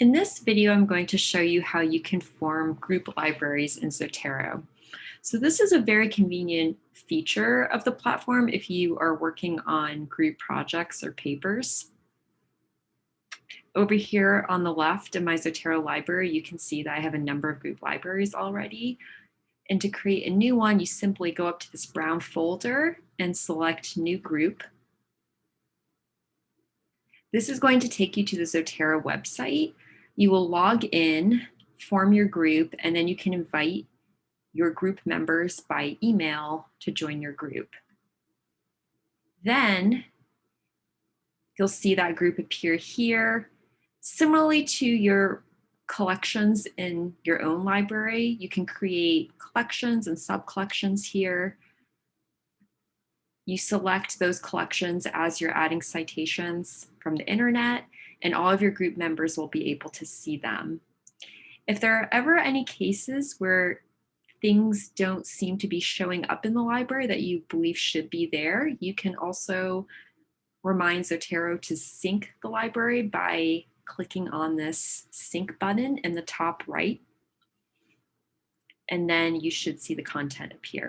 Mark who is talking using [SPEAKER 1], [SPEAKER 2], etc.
[SPEAKER 1] In this video, I'm going to show you how you can form group libraries in Zotero. So this is a very convenient feature of the platform if you are working on group projects or papers. Over here on the left in my Zotero library, you can see that I have a number of group libraries already. And to create a new one, you simply go up to this brown folder and select new group. This is going to take you to the Zotero website you will log in, form your group, and then you can invite your group members by email to join your group. Then you'll see that group appear here. Similarly to your collections in your own library, you can create collections and sub-collections here. You select those collections as you're adding citations from the internet and all of your group members will be able to see them. If there are ever any cases where things don't seem to be showing up in the library that you believe should be there, you can also remind Zotero to sync the library by clicking on this sync button in the top right. And then you should see the content appear.